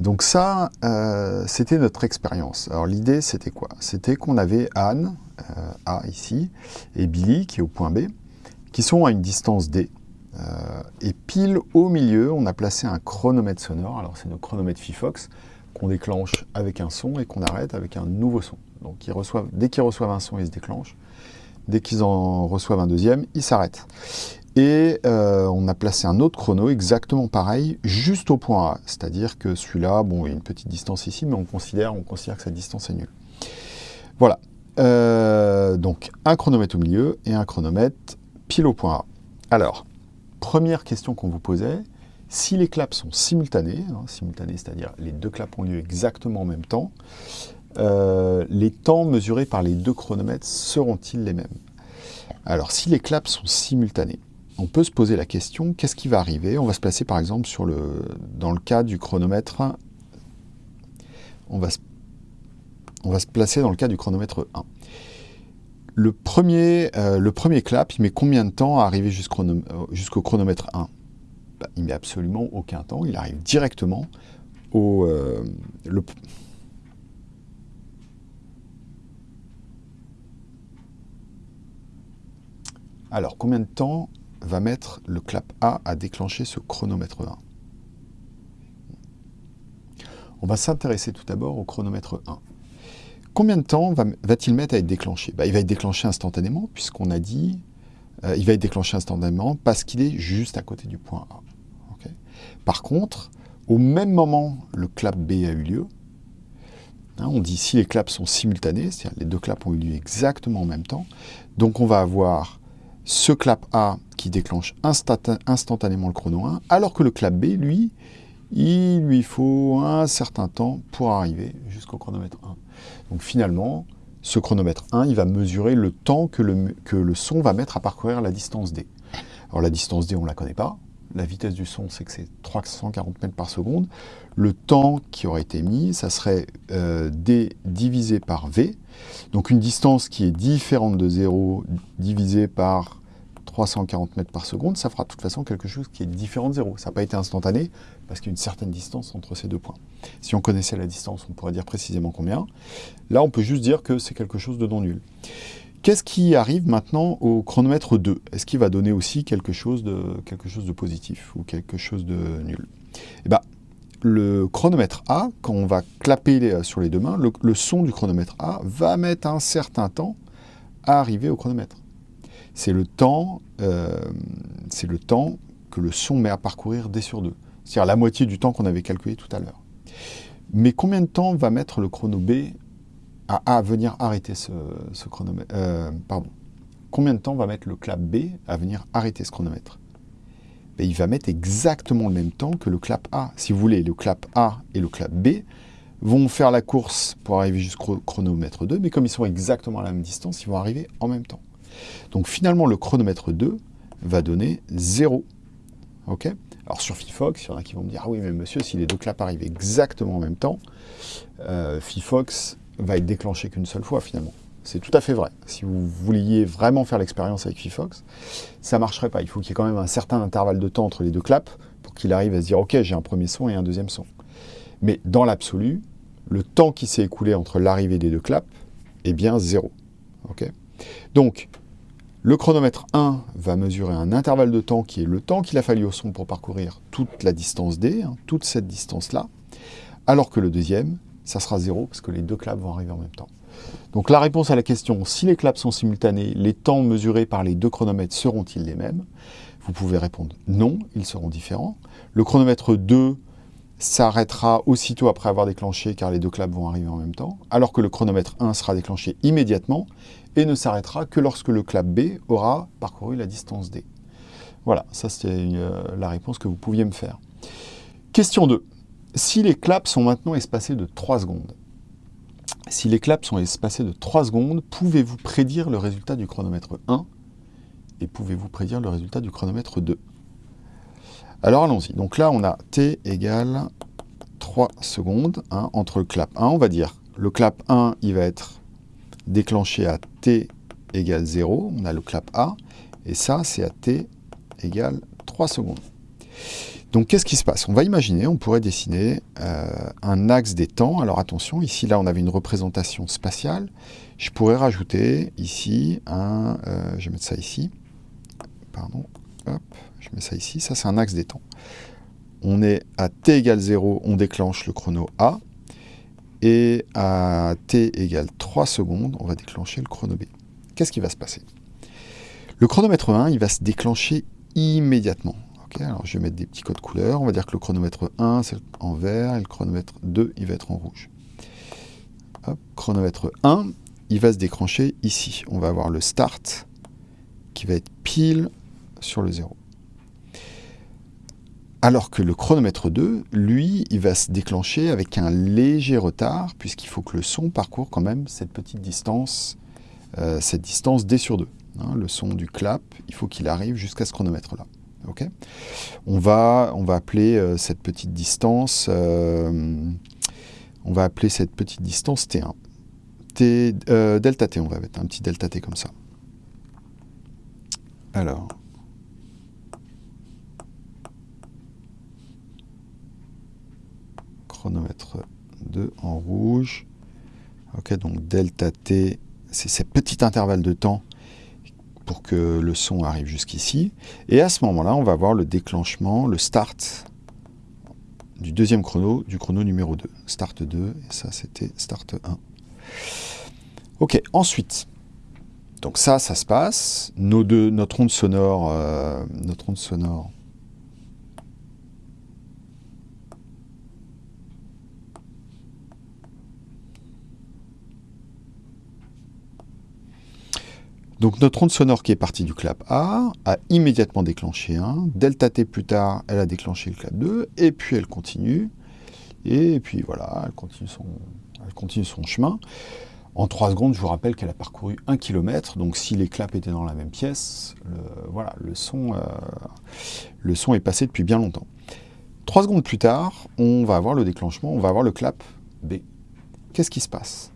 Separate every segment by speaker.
Speaker 1: Donc ça, euh, c'était notre expérience. Alors l'idée, c'était quoi? C'était qu'on avait Anne, euh, A ici, et Billy, qui est au point B, qui sont à une distance D. Euh, et pile au milieu, on a placé un chronomètre sonore. Alors c'est notre chronomètre FIFOX qu'on déclenche avec un son et qu'on arrête avec un nouveau son. Donc dès qu'ils reçoivent un son, ils se déclenchent. Dès qu'ils en reçoivent un deuxième, ils s'arrêtent. Et euh, on a placé un autre chrono exactement pareil, juste au point A. C'est-à-dire que celui-là, bon, il y a une petite distance ici, mais on considère, on considère que cette distance est nulle. Voilà. Euh, donc, un chronomètre au milieu et un chronomètre pile au point A. Alors, première question qu'on vous posait, si les claps sont simultanés, hein, c'est-à-dire les deux claps ont lieu exactement en même temps, euh, les temps mesurés par les deux chronomètres seront-ils les mêmes? Alors, si les claps sont simultanés, on peut se poser la question, qu'est-ce qui va arriver? On va se placer par exemple dans le cas du chronomètre, on va, se, placer dans le cas du chronomètre 1. Le premier, euh, le premier clap, il met combien de temps à arriver jusqu'au chronomètre 1 bah, Il met absolument aucun temps, il arrive directement au... Euh, alors, combien de temps va mettre le clap A à déclencher ce chronomètre 1. On va s'intéresser tout d'abord au chronomètre 1. Combien de temps va-t-il mettre à être déclenché? Bah, Il va être déclenché instantanément, puisqu'on a dit... Euh, il va être déclenché instantanément parce qu'il est juste à côté du point A. Par contre, au même moment, le clap B a eu lieu. Hein, on dit si les claps sont simultanés, c'est-à-dire les deux claps ont eu lieu exactement en même temps. Donc on va avoir ce clap A qui déclenche instantanément le chrono 1, alors que le clap B, lui, il lui faut un certain temps pour arriver jusqu'au chronomètre 1. Donc finalement, ce chronomètre 1, il va mesurer le temps que le, son va mettre à parcourir la distance D. Alors la distance D, on ne la connaît pas. La vitesse du son, c'est que c'est 340 mètres par seconde. Le temps qui aurait été mis, ça serait euh, D divisé par V. Donc une distance qui est différente de 0 divisé par 340 mètres par seconde, ça fera de toute façon quelque chose qui est différent de zéro. Ça n'a pas été instantané, parce qu'il y a une certaine distance entre ces deux points. Si on connaissait la distance, on pourrait dire précisément combien. Là, on peut juste dire que c'est quelque chose de non nul. Qu'est-ce qui arrive maintenant au chronomètre 2 Est-ce qu'il va donner aussi quelque chose, de, positif ou quelque chose de nul? Eh bien, le chronomètre A, quand on va clapper sur les deux mains, le son du chronomètre A va mettre un certain temps à arriver au chronomètre c'est le, temps, euh, que le son met à parcourir D sur 2. C'est-à-dire la moitié du temps qu'on avait calculé tout à l'heure. Mais combien de temps va mettre le chrono B à, venir arrêter ce, chronomètre euh. Combien de temps va mettre le clap B à venir arrêter ce chronomètre? Ben, Il va mettre exactement le même temps que le clap A. Si vous voulez, le clap A et le clap B vont faire la course pour arriver jusqu'au chronomètre 2, mais comme ils sont exactement à la même distance, ils vont arriver en même temps. Donc finalement, le chronomètre 2 va donner 0. Ok? Alors sur Fifox, il y en a qui vont me dire « Ah oui, mais monsieur, si les deux claps arrivent exactement en même temps, euh, Fifox va être déclenché qu'une seule fois finalement. » C'est tout à fait vrai. Si vous vouliez vraiment faire l'expérience avec Fifox, ça ne marcherait pas. Il faut qu'il y ait quand même un certain intervalle de temps entre les deux claps pour qu'il arrive à se dire « Ok, j'ai un premier son et un deuxième son. » Mais dans l'absolu, le temps qui s'est écoulé entre l'arrivée des deux claps est bien zéro. Donc, le chronomètre 1 va mesurer un intervalle de temps qui est le temps qu'il a fallu au son pour parcourir toute la distance D, hein, toute cette distance-là, alors que le deuxième, ça sera zéro parce que les deux claps vont arriver en même temps. Donc la réponse à la question, si les claps sont simultanés, les temps mesurés par les deux chronomètres seront-ils les mêmes? Vous pouvez répondre non, ils seront différents. Le chronomètre 2 s'arrêtera aussitôt après avoir déclenché car les deux claps vont arriver en même temps, alors que le chronomètre 1 sera déclenché immédiatement et ne s'arrêtera que lorsque le clap B aura parcouru la distance D. Voilà, ça c'est euh, la réponse que vous pouviez me faire. Question 2. Si les claps sont maintenant espacés de 3 secondes, si les claps sont espacés de 3 secondes, pouvez-vous prédire le résultat du chronomètre 1 et pouvez-vous prédire le résultat du chronomètre 2 Alors allons-y. Donc là, on a t égale 3 secondes hein, entre le clap 1. On va dire le clap 1, il va être déclenché à t égale 0, on a le clap A, et ça c'est à t égale 3 secondes. Donc qu'est-ce qui se passe? On va imaginer, on pourrait dessiner euh, un axe des temps. Alors attention, ici là on avait une représentation spatiale. Je pourrais rajouter ici un... Euh, je vais mettre ça ici. Pardon. Hop, je mets ça ici. Ça c'est un axe des temps. On est à t égale 0, on déclenche le chrono A. Et à t égale 3 secondes, on va déclencher le chrono B. Qu'est-ce qui va se passer? Le chronomètre 1, il va se déclencher immédiatement alors je vais mettre des petits codes couleurs. On va dire que le chronomètre 1, c'est en vert, et le chronomètre 2, il va être en rouge. chronomètre 1, il va se déclencher ici. On va avoir le start qui va être pile sur le 0. Alors que le chronomètre 2, lui, il va se déclencher avec un léger retard, puisqu'il faut que le son parcourt quand même cette petite distance, euh, cette distance D sur 2. Hein. le son du clap, il faut qu'il arrive jusqu'à ce chronomètre-là on, va, on va appeler euh, cette petite distance, euh, on va appeler cette petite distance T1. T, euh, delta T, on va mettre un petit delta T comme ça. Alors, chronomètre 2 en rouge. Ok, donc delta T, c'est ces petits intervalles de temps pour que le son arrive jusqu'ici. Et à ce moment-là, on va voir le déclenchement, le start du deuxième chrono, du chrono numéro 2. Start 2, et ça c'était start 1. Ok, ensuite, donc ça, ça se passe. Notre onde sonore, euh, notre onde sonore Donc notre onde sonore qui est partie du clap A a immédiatement déclenché un. Delta T plus tard, elle a déclenché le clap 2, et puis elle continue. Et puis voilà, elle continue son, chemin. En 3 secondes, je vous rappelle qu'elle a parcouru 1 km, donc si les claps étaient dans la même pièce, le, voilà, le son, euh, le son est passé depuis bien longtemps. 3 secondes plus tard, on va avoir le déclenchement, on va avoir le clap B. Qu'est-ce qui se passe?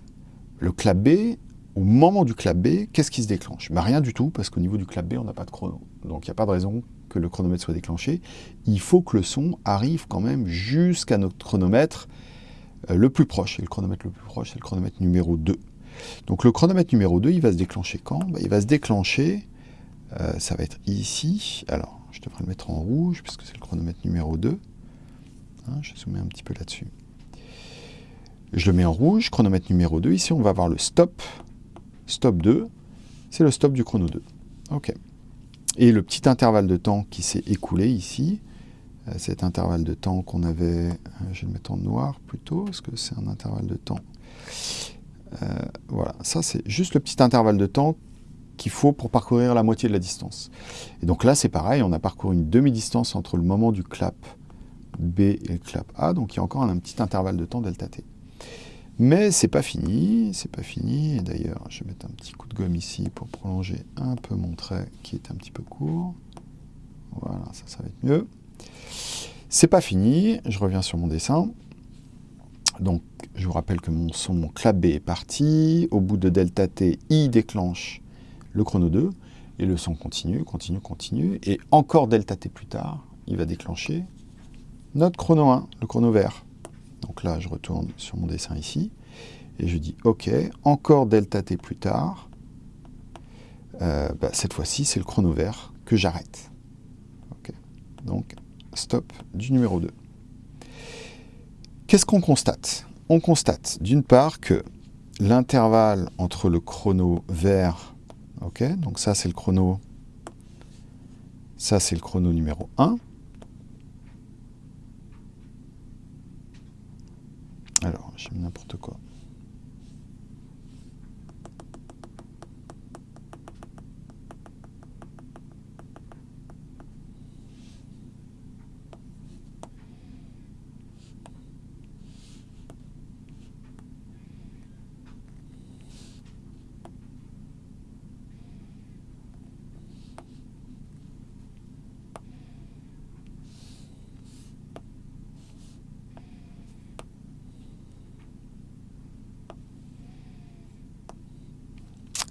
Speaker 1: Le clap B, au moment du clap B, qu'est-ce qui se déclenche? Bah, Rien du tout, parce qu'au niveau du clap B, on n'a pas de chrono. Donc il n'y a pas de raison que le chronomètre soit déclenché. Il faut que le son arrive quand même jusqu'à notre chronomètre euh, le plus proche. Et le chronomètre le plus proche, c'est le chronomètre numéro 2. Donc le chronomètre numéro 2, il va se déclencher quand? Bah, Il va se déclencher, euh, ça va être ici. Alors, je devrais le mettre en rouge, puisque c'est le chronomètre numéro 2. Hein, je zoomer un petit peu là-dessus. Je le mets en rouge, chronomètre numéro 2. Ici, on va avoir le stop stop 2, c'est le stop du chrono 2. OK. Et le petit intervalle de temps qui s'est écoulé ici, euh, cet intervalle de temps qu'on avait, euh, je vais le mettre en noir plutôt, parce que c'est un intervalle de temps. Euh, voilà, ça c'est juste le petit intervalle de temps qu'il faut pour parcourir la moitié de la distance. Et donc là c'est pareil, on a parcouru une demi-distance entre le moment du clap B et le clap A, donc il y a encore un petit intervalle de temps delta t. Mais c'est pas fini, c'est pas fini. D'ailleurs, je vais mettre un petit coup de gomme ici pour prolonger un peu mon trait qui est un petit peu court. Voilà, ça, ça va être mieux. C'est pas fini, je reviens sur mon dessin. Donc, je vous rappelle que mon son, mon clap B est parti. Au bout de delta T, I déclenche le chrono 2. Et le son continue, continue, continue. Et encore delta T plus tard, il va déclencher notre chrono 1, le chrono vert. Donc là, je retourne sur mon dessin ici, et je dis OK, encore delta t plus tard, euh, bah, cette fois-ci, c'est le chrono vert que j'arrête. Donc, stop du numéro 2. Qu'est-ce qu'on constate? On constate d'une part que l'intervalle entre le chrono vert, donc ça c'est le chrono, ça c'est le chrono numéro 1, J'ai n'importe quoi.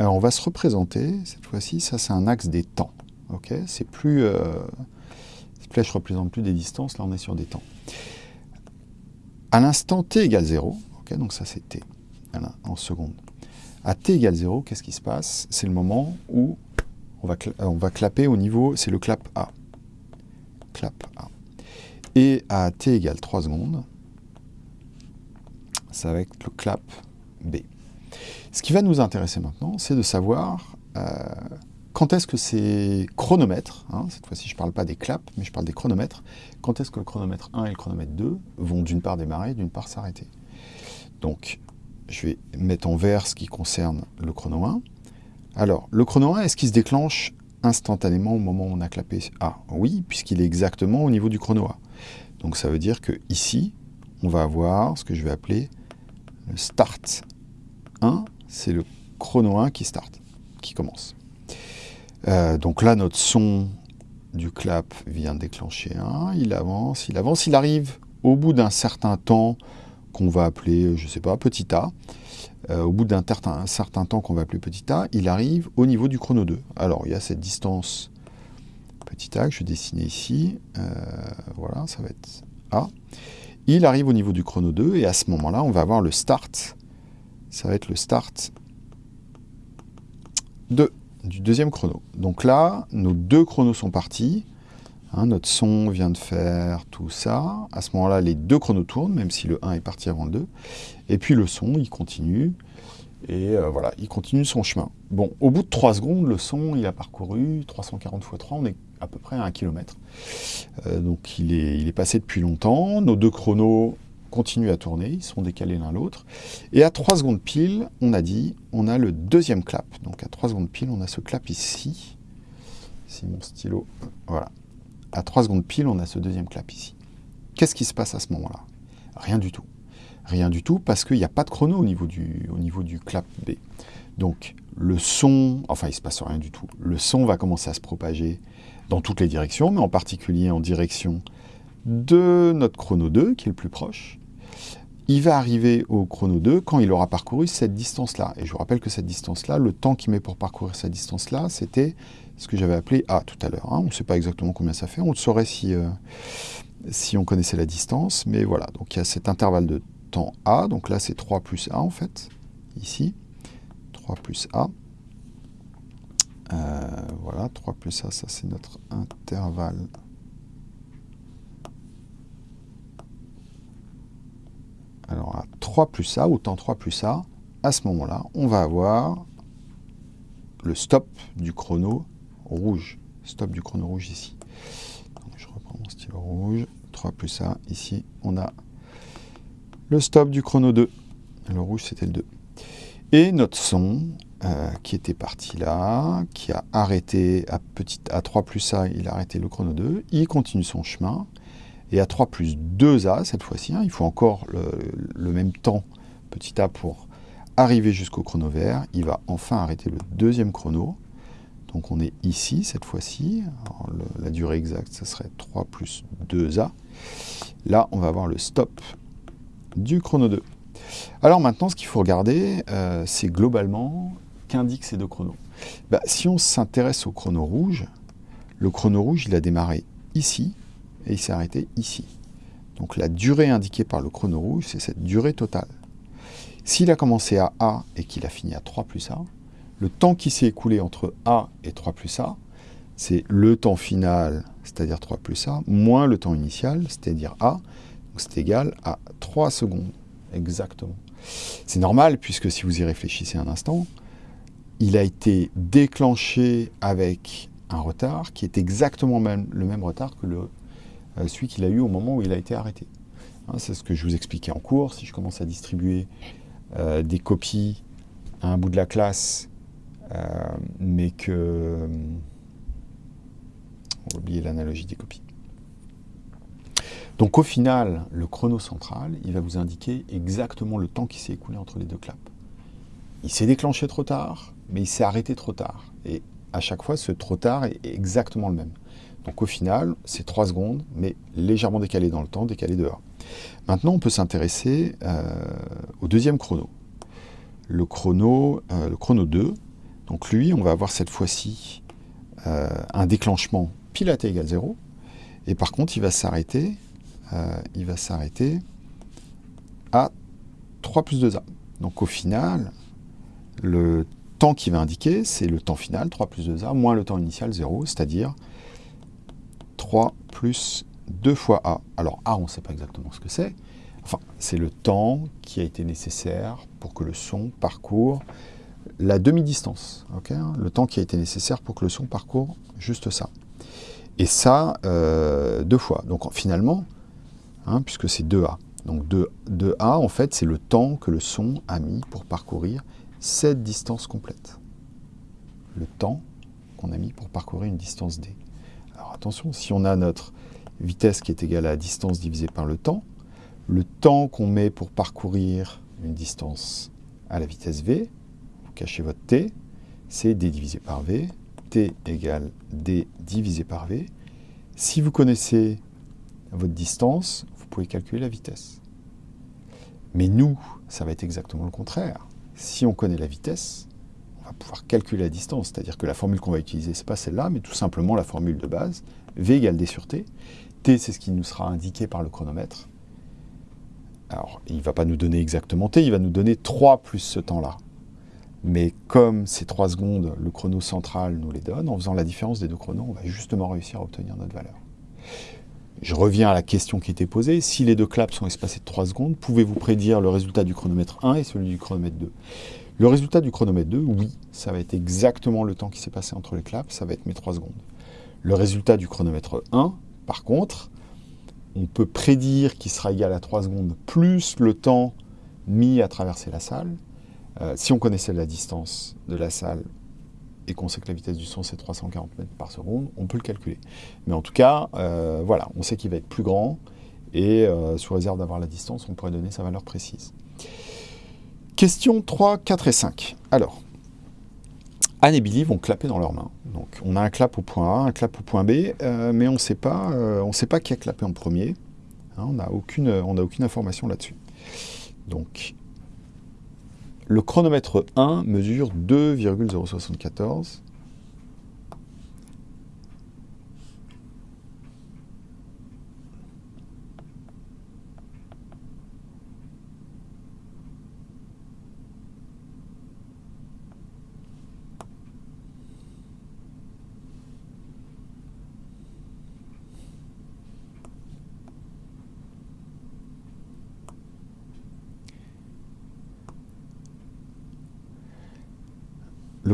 Speaker 1: Alors on va se représenter, cette fois-ci, ça c'est un axe des temps. c'est plus, euh, flèche ne représente plus des distances, là on est sur des temps. À l'instant t égale 0, donc ça c'est t, en secondes. À t égale 0, qu'est-ce qui se passe? C'est le moment où on va, on va clapper au niveau, c'est le clap A. Clap A. Et à t égale 3 secondes, ça va être le clap B. Ce qui va nous intéresser maintenant, c'est de savoir euh, quand est-ce que ces chronomètres, hein, cette fois-ci je ne parle pas des claps, mais je parle des chronomètres, quand est-ce que le chronomètre 1 et le chronomètre 2 vont d'une part démarrer, d'une part s'arrêter? Donc, je vais mettre en vert ce qui concerne le chrono 1. Alors, le chrono 1, est-ce qu'il se déclenche instantanément au moment où on a clapé? A Oui, puisqu'il est exactement au niveau du chrono A. Donc ça veut dire que ici, on va avoir ce que je vais appeler le start 1, c'est le chrono 1 qui start, qui commence. Euh, donc là, notre son du clap vient déclencher 1, il avance, il avance, il arrive au bout d'un certain temps qu'on va appeler, je ne sais pas, petit a, euh, au bout d'un certain, temps qu'on va appeler petit a, il arrive au niveau du chrono 2. Alors, il y a cette distance petit a que je vais dessiner ici. Euh, voilà, ça va être A. Il arrive au niveau du chrono 2, et à ce moment-là, on va avoir le start. Ça va être le start de, du deuxième chrono. Donc là, nos deux chronos sont partis. Hein, notre son vient de faire tout ça. À ce moment-là, les deux chronos tournent, même si le 1 est parti avant le 2. Et puis le son, il continue. Et euh, voilà, il continue son chemin. Bon, au bout de 3 secondes, le son, il a parcouru 340 x 3, on est à peu près à 1 km. Euh, donc il est, il est passé depuis longtemps. Nos deux chronos continuent à tourner, ils sont décalés l'un l'autre. Et à 3 secondes pile, on a dit, on a le deuxième clap. Donc à 3 secondes pile, on a ce clap ici. Si mon stylo, voilà, à 3 secondes pile, on a ce deuxième clap ici. Qu'est-ce qui se passe à ce moment-là? Rien du tout. Rien du tout parce qu'il n'y a pas de chrono au niveau, du, au niveau du clap B. Donc le son, enfin il se passe rien du tout. Le son va commencer à se propager dans toutes les directions, mais en particulier en direction de notre chrono 2, qui est le plus proche. Il va arriver au chrono 2 quand il aura parcouru cette distance-là. Et je vous rappelle que cette distance-là, le temps qu'il met pour parcourir cette distance-là, c'était ce que j'avais appelé A tout à l'heure. Hein. On ne sait pas exactement combien ça fait, on le saurait si, euh, si on connaissait la distance, mais voilà, donc il y a cet intervalle de temps A, donc là c'est 3 plus A en fait, ici, 3 plus A. Euh, voilà, 3 plus A, ça c'est notre intervalle. Alors à 3 plus A, autant 3 plus A, à ce moment-là, on va avoir le stop du chrono rouge. Stop du chrono rouge ici. je reprends mon stylo rouge. 3 plus A. Ici, on a le stop du chrono 2. Le rouge, c'était le 2. Et notre son, euh, qui était parti là, qui a arrêté à, à 3 plus A, il a arrêté le chrono 2. Il continue son chemin. Et à 3 plus 2A, cette fois-ci, hein, il faut encore le, même temps, petit a, pour arriver jusqu'au chrono vert. Il va enfin arrêter le deuxième chrono. Donc on est ici cette fois-ci. La durée exacte, ce serait 3 plus 2A. Là, on va avoir le stop du chrono 2. Alors maintenant, ce qu'il faut regarder, euh, c'est globalement qu'indiquent ces deux chronos. Bah, si on s'intéresse au chrono rouge, le chrono rouge, il a démarré ici et il s'est arrêté ici. Donc la durée indiquée par le chrono rouge, c'est cette durée totale. S'il a commencé à A et qu'il a fini à 3 plus A, le temps qui s'est écoulé entre A et 3 plus A, c'est le temps final, c'est-à-dire 3 plus A, moins le temps initial, c'est-à-dire A. c'est égal à 3 secondes, exactement. C'est normal, puisque si vous y réfléchissez un instant, il a été déclenché avec un retard qui est exactement le même retard que le, celui qu'il a eu au moment où il a été arrêté. Hein, c'est ce que je vous expliquais en cours. Si je commence à distribuer euh, des copies à un bout de la classe euh, mais que... On va oublier l'analogie des copies. Donc au final, le chrono central, il va vous indiquer exactement le temps qui s'est écoulé entre les deux claps. Il s'est déclenché trop tard, mais il s'est arrêté trop tard. Et à chaque fois, ce trop tard est exactement le même. Donc au final, c'est 3 secondes, mais légèrement décalé dans le temps, décalé de 1. Maintenant, on peut s'intéresser euh, au deuxième chrono. Le chrono, euh, le chrono 2, donc lui, on va avoir cette fois-ci euh, un déclenchement pile à t égale 0. Et par contre, il va s'arrêter, euh, il va s'arrêter à 3 plus 2A. Donc au final, le temps qui va indiquer, c'est le temps final, 3 plus 2A, moins le temps initial, 0, c'est-à-dire 3 plus 2 fois A. Alors A, on ne sait pas exactement ce que c'est. Enfin, c'est le temps qui a été nécessaire pour que le son parcourt la demi-distance. le temps qui a été nécessaire pour que le son parcourt juste ça. Et ça, euh, deux fois. Donc finalement, hein, puisque c'est 2A. Donc 2, a en fait, c'est le temps que le son a mis pour parcourir cette distance complète. Le temps qu'on a mis pour parcourir une distance D. Attention, si on a notre vitesse qui est égale à la distance divisée par le temps, le temps qu'on met pour parcourir une distance à la vitesse v, vous cachez votre t, c'est d divisé par v, t égale d divisé par v. Si vous connaissez votre distance, vous pouvez calculer la vitesse. Mais nous, ça va être exactement le contraire. Si on connaît la vitesse, pouvoir calculer la distance. C'est-à-dire que la formule qu'on va utiliser, ce n'est pas celle-là, mais tout simplement la formule de base, V égale D sur T. T, c'est ce qui nous sera indiqué par le chronomètre. Alors, il ne va pas nous donner exactement T, il va nous donner 3 plus ce temps-là. Mais comme ces 3 secondes, le chrono central nous les donne, en faisant la différence des deux chronos, on va justement réussir à obtenir notre valeur. Je reviens à la question qui était posée. Si les deux claps sont espacés de 3 secondes, pouvez-vous prédire le résultat du chronomètre 1 et celui du chronomètre 2 Le résultat du chronomètre 2, oui, ça va être exactement le temps qui s'est passé entre les claps, ça va être mes 3 secondes. Le résultat du chronomètre 1, par contre, on peut prédire qu'il sera égal à 3 secondes plus le temps mis à traverser la salle. Euh, si on connaissait la distance de la salle et qu'on sait que la vitesse du son c'est 340 mètres par seconde, on peut le calculer. Mais en tout cas, euh, voilà, on sait qu'il va être plus grand et euh, sous réserve d'avoir la distance, on pourrait donner sa valeur précise. Question 3, 4 et 5. Alors, Anne et Billy vont clapper dans leurs mains. Donc on a un clap au point A, un clap au point B, euh, mais on ne sait pas qui a clapé en premier. Hein, on n'a aucune information là-dessus. Donc le chronomètre 1 mesure 2,074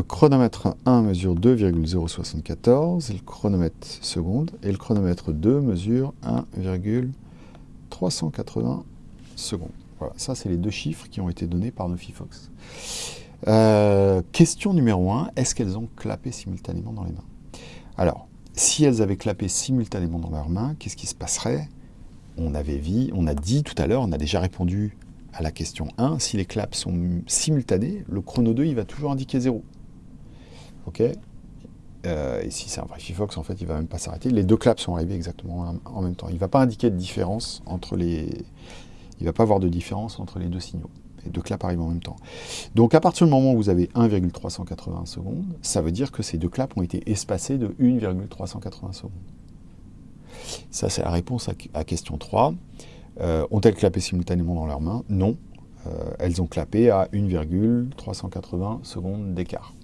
Speaker 1: Le chronomètre 1 mesure 2,074, et le chronomètre seconde, et le chronomètre 2 mesure 1,380 secondes. Voilà, ça c'est les deux chiffres qui ont été donnés par Nofifox. Euh, question numéro 1, est-ce qu'elles ont clapé simultanément dans les mains? Alors, si elles avaient clapé simultanément dans leurs mains, qu'est-ce qui se passerait? On, avait vu, on a dit tout à l'heure, on a déjà répondu à la question 1, si les claps sont simultanés, le chrono 2 il va toujours indiquer 0. OK euh, et si c'est un vrai Fifox, en fait, il ne va même pas s'arrêter. Les deux claps sont arrivés exactement en même temps. Il ne va pas indiquer de différence entre les... Il va pas avoir de différence entre les deux signaux. Les deux claps arrivent en même temps. Donc, à partir du moment où vous avez 1,380 secondes, ça veut dire que ces deux claps ont été espacés de 1,380 secondes. Ça, c'est la réponse à, question 3. Euh, ont-elles clapé simultanément dans leurs mains? Non. Euh, elles ont clapé à 1,380 secondes d'écart.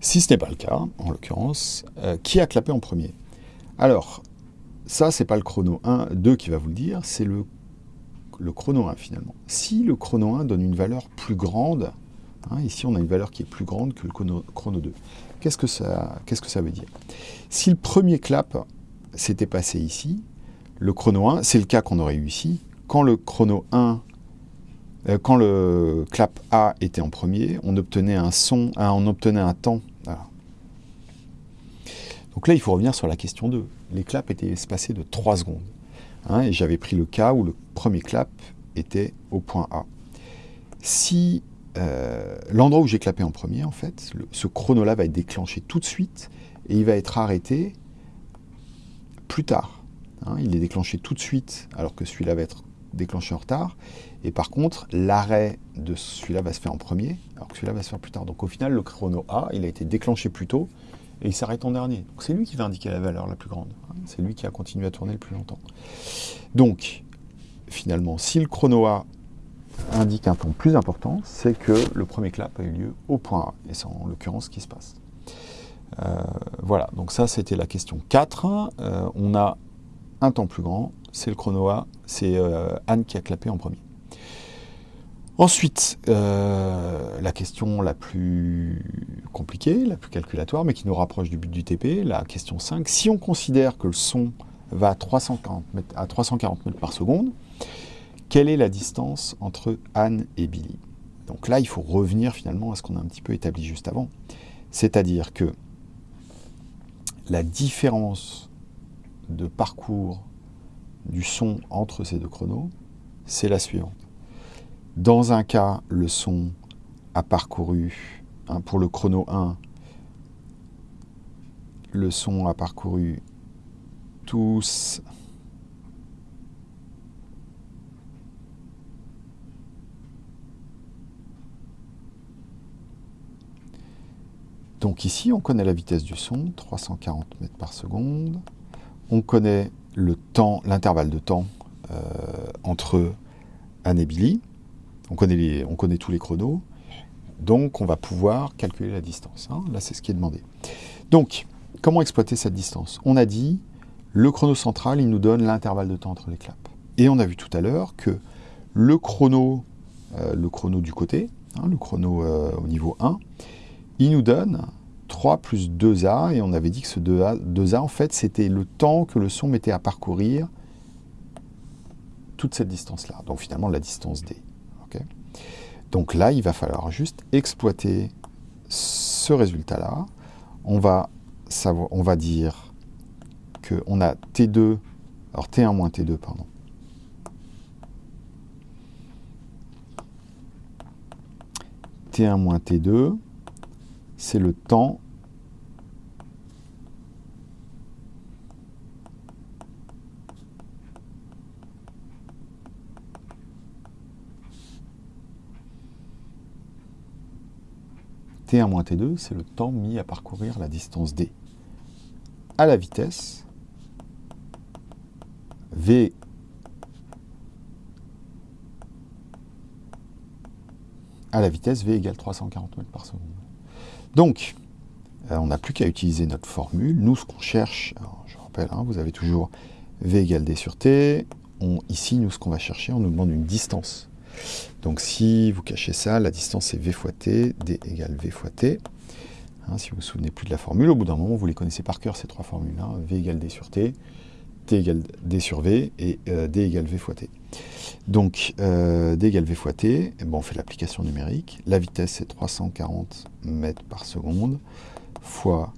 Speaker 1: Si ce n'est pas le cas, en l'occurrence, euh, qui a clapé en premier? Alors, ça, c'est pas le chrono 1, 2 qui va vous le dire, c'est le, chrono 1 finalement. Si le chrono 1 donne une valeur plus grande, hein, ici on a une valeur qui est plus grande que le chrono, chrono 2, qu'est-ce que, ça, qu'est-ce que ça veut dire? Si le premier clap s'était passé ici, le chrono 1, c'est le cas qu'on aurait eu ici, quand le chrono 1 euh, quand le clap A était en premier, on obtenait un son, on obtenait un temps. Donc là, il faut revenir sur la question 2. Les claps étaient espacés de 3 secondes. Hein, et j'avais pris le cas où le premier clap était au point A. Si euh, l'endroit où j'ai clapé en premier, en fait, ce chrono-là va être déclenché tout de suite et il va être arrêté plus tard. Hein. il est déclenché tout de suite alors que celui-là va être déclenché en retard. Et par contre, l'arrêt de celui-là va se faire en premier, alors que celui-là va se faire plus tard. Donc au final, le chrono A, il a été déclenché plus tôt, et il s'arrête en dernier. Donc c'est lui qui va indiquer la valeur la plus grande. C'est lui qui a continué à tourner le plus longtemps. Donc, finalement, si le chrono A indique un temps plus important, c'est que le premier clap a eu lieu au point A. Et c'est en l'occurrence ce qui se passe. Euh, voilà, donc ça c'était la question 4. Euh, on a un temps plus grand, c'est le chrono A, c'est euh, Anne qui a clapé en premier. Ensuite, la question la plus compliquée, la plus calculatoire, mais qui nous rapproche du but du TP, la question 5. Si on considère que le son va à 340 mètres, à 340 mètres par seconde, quelle est la distance entre Anne et Billy? Donc là, il faut revenir finalement à ce qu'on a un petit peu établi juste avant. C'est-à-dire que la différence de parcours du son entre ces deux chronos, c'est la suivante. Dans un cas, le son a parcouru, hein, pour le chrono 1, le son a parcouru tous Donc ici, on connaît la vitesse du son, 340 mètres par seconde. On connaît le temps, l'intervalle de temps euh, entre Anne et Billy. On connaît, tous les chronos. Donc, on va pouvoir calculer la distance. Hein. Là, c'est ce qui est demandé. Donc, comment exploiter cette distance? On a dit, le chrono central, il nous donne l'intervalle de temps entre les claps. Et on a vu tout à l'heure que le chrono, euh, le chrono du côté, hein, le chrono euh, au niveau 1, il nous donne 3 plus 2A, et on avait dit que ce 2A, 2A en fait, c'était le temps que le son mettait à parcourir toute cette distance-là. Donc finalement, la distance D. Donc là, il va falloir juste exploiter ce résultat-là. On va, savoir, on va dire qu'on a T2, alors T1 moins T2, pardon. T1 moins T2, c'est le temps T1 moins T2, c'est le temps mis à parcourir la distance D à la vitesse V à la vitesse V égale 340 mètres par seconde. Donc, euh, on n'a plus qu'à utiliser notre formule. Nous, ce qu'on cherche, je rappelle, hein, vous avez toujours V égale D sur T. Ici, nous, ce qu'on va chercher, on nous demande une distance. Donc, si vous cachez ça, la distance est V fois T, D égale V fois T. Hein, si vous ne vous souvenez plus de la formule, au bout d'un moment, vous les connaissez par cœur, ces trois formules. Hein. V égale D sur T, T égale D sur V et euh, D égale V fois T. Donc, euh, D égale V fois T, eh ben, on fait l'application numérique. La vitesse, c'est 340 mètres par seconde, fois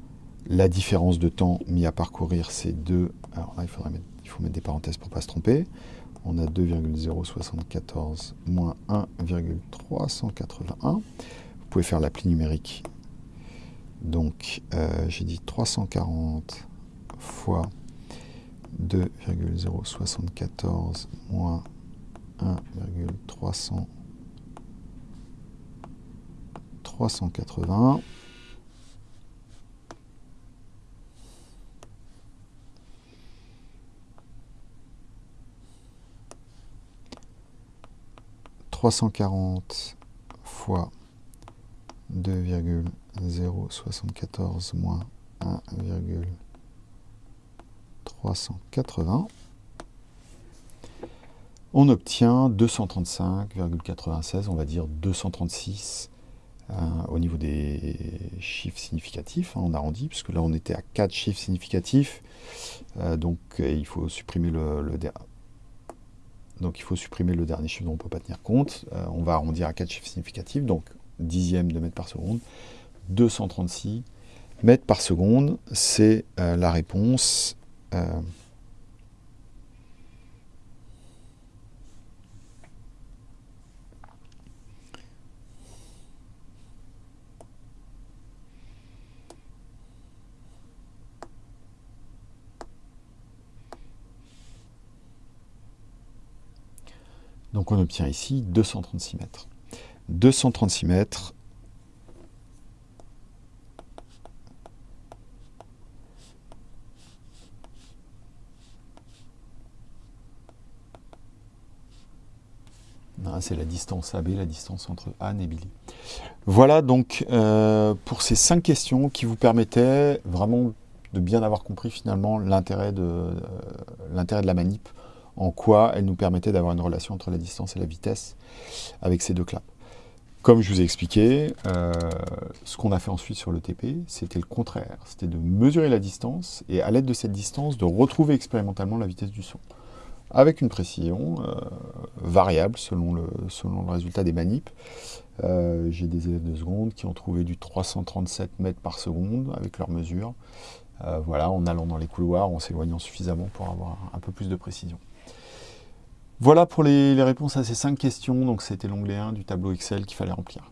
Speaker 1: la différence de temps mis à parcourir, c'est 2. Alors là, il, faudrait mettre des parenthèses pour ne pas se tromper. On a 2,074 moins 1,381. Vous pouvez faire l'appli numérique. Donc, euh, j'ai dit 340 fois 2,074 moins 1,380 340 fois 2,074 moins 1,380 on obtient 235,96, on va dire 236 euh, au niveau des chiffres significatifs, hein, on arrondit, puisque là on était à 4 chiffres significatifs, euh, donc euh, il faut supprimer le, donc il faut supprimer le dernier chiffre dont on ne peut pas tenir compte, on va arrondir à 4 chiffres significatifs, donc dixième de mètre par seconde, 236 mètres par seconde, c'est la réponse Donc on obtient ici 236 mètres. 236 mètres ah, c'est la distance AB, la distance entre Anne et Billy. Voilà donc euh, pour ces cinq questions qui vous permettaient vraiment de bien avoir compris finalement l'intérêt de, euh, de la manip en quoi elle nous permettait d'avoir une relation entre la distance et la vitesse avec ces deux claps. Comme je vous ai expliqué, euh, ce qu'on a fait ensuite sur le TP, c'était le contraire. C'était de mesurer la distance et à l'aide de cette distance, de retrouver expérimentalement la vitesse du son. Avec une précision euh, variable selon le, résultat des manips. Euh, j'ai des élèves de seconde qui ont trouvé du 337 mètres par seconde avec leurs mesures. voilà, en allant dans les couloirs, en s'éloignant suffisamment pour avoir un peu plus de précision. Voilà pour les, réponses à ces cinq questions. Donc c'était l'onglet 1 du tableau Excel qu'il fallait remplir.